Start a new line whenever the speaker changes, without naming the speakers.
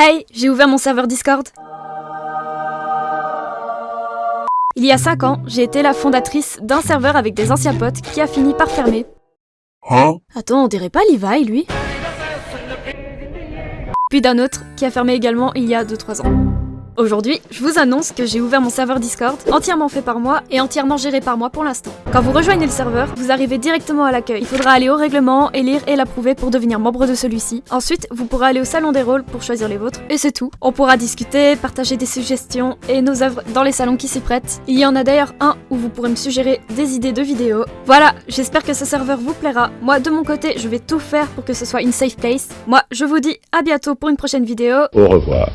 Hey, j'ai ouvert mon serveur Discord. Il y a 5 ans, j'ai été la fondatrice d'un serveur avec des anciens potes qui a fini par fermer.
Hein?
Attends, on dirait pas Levi, lui? Puis d'un autre qui a fermé également il y a 2-3 ans. Aujourd'hui, je vous annonce que j'ai ouvert mon serveur Discord, entièrement fait par moi et entièrement géré par moi pour l'instant. Quand vous rejoignez le serveur, vous arrivez directement à l'accueil. Il faudra aller au règlement, élire et l'approuver pour devenir membre de celui-ci. Ensuite, vous pourrez aller au salon des rôles pour choisir les vôtres, et c'est tout. On pourra discuter, partager des suggestions et nos œuvres dans les salons qui s'y prêtent. Il y en a d'ailleurs un où vous pourrez me suggérer des idées de vidéos. Voilà, j'espère que ce serveur vous plaira. Moi, de mon côté, je vais tout faire pour que ce soit une safe place. Moi, je vous dis à bientôt pour une prochaine vidéo.
Au revoir.